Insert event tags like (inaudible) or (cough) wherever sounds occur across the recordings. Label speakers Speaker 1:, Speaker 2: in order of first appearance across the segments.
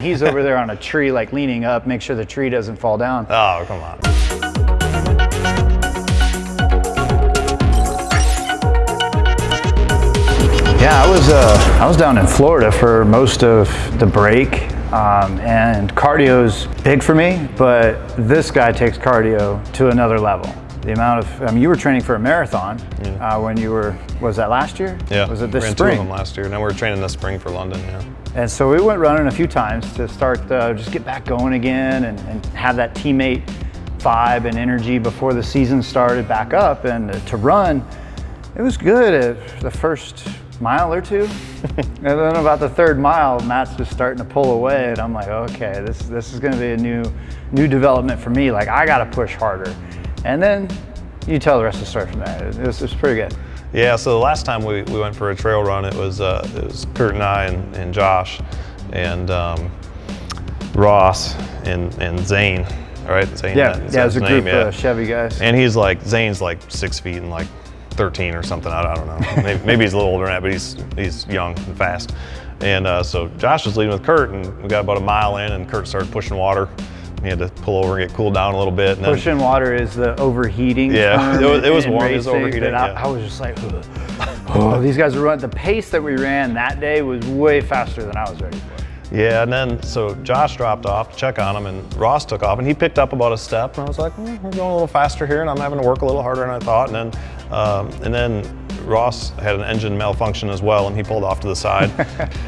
Speaker 1: He's over there on a tree, like leaning up, make sure the tree doesn't fall down.
Speaker 2: Oh, come on.
Speaker 1: Yeah, I was uh, I was down in Florida for most of the break, um, and cardio's big for me. But this guy takes cardio to another level. The amount of I mean, you were training for a marathon uh, when you were was that last year?
Speaker 2: Yeah.
Speaker 1: Was it this
Speaker 2: ran
Speaker 1: spring?
Speaker 2: two of them last year. Now we're training this spring for London, yeah.
Speaker 1: And so we went running a few times to start, uh, just get back going again and, and have that teammate vibe and energy before the season started back up. And to run, it was good at the first mile or two. (laughs) and then about the third mile, Matt's just starting to pull away. And I'm like, okay, this, this is going to be a new, new development for me. Like, I got to push harder. And then you tell the rest of the story from there. It was, it was pretty good.
Speaker 2: Yeah, so the last time we, we went for a trail run, it was, uh, it was Kurt and I and, and Josh and um, Ross and, and Zane, all right? Zane,
Speaker 1: Yeah, yeah, it was a group?
Speaker 2: Yeah.
Speaker 1: of Chevy guys.
Speaker 2: And he's like, Zane's like six feet and like 13 or something. I, I don't know. maybe, (laughs) maybe he's a little older than that, but he's, he's young and fast. And uh, so Josh was leading with Kurt and we got about a mile in and Kurt started pushing water. He had to pull over and get cooled down a little bit. And then,
Speaker 1: Pushing water is the overheating.
Speaker 2: Yeah, (laughs) it was- it was
Speaker 1: in
Speaker 2: warm, it was overheating,
Speaker 1: I,
Speaker 2: yeah.
Speaker 1: I was just like, "Ugh." oh, these guys are running. The pace that we ran that day was way faster than I was ready for.
Speaker 2: Yeah, and then so Josh dropped off to check on him, and Ross took off, and he picked up about a step, and I was like, "Hmm, we're going a little faster here, and I'm having to work a little harder than I thought. And then, um, and then Ross had an engine malfunction as well, and he pulled off to the side.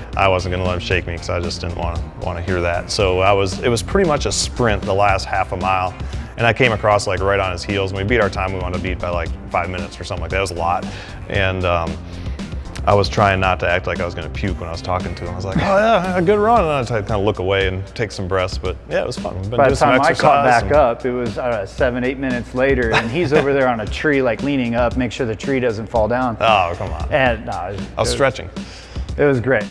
Speaker 2: (laughs) I wasn't going to let him shake me because I just didn't want to want to hear that. So I was, it was pretty much a sprint the last half a mile. And I came across like right on his heels, and we beat our time. We wanted to beat by like five minutes or something like that. It was a lot. And um, I was trying not to act like I was going to puke when I was talking to him. I was like, "Oh yeah, a good run," and I tried to kind of look away and take some breaths. But yeah, it was fun. Been
Speaker 1: By the time I caught back up, it was know, seven, eight minutes later, and he's over there on a tree, like leaning up, make sure the tree doesn't fall down.
Speaker 2: Oh come on!
Speaker 1: And no, it,
Speaker 2: I was
Speaker 1: it
Speaker 2: stretching.
Speaker 1: It was great.